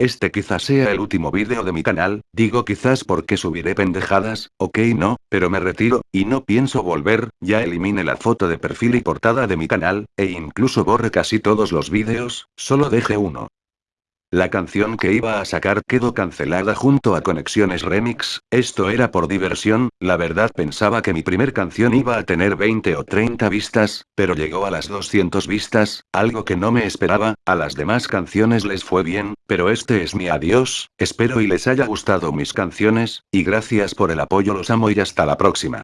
Este quizás sea el último vídeo de mi canal, digo quizás porque subiré pendejadas, ok no, pero me retiro, y no pienso volver, ya elimine la foto de perfil y portada de mi canal, e incluso borre casi todos los vídeos, solo deje uno. La canción que iba a sacar quedó cancelada junto a Conexiones Remix, esto era por diversión, la verdad pensaba que mi primer canción iba a tener 20 o 30 vistas, pero llegó a las 200 vistas, algo que no me esperaba, a las demás canciones les fue bien, pero este es mi adiós, espero y les haya gustado mis canciones, y gracias por el apoyo los amo y hasta la próxima.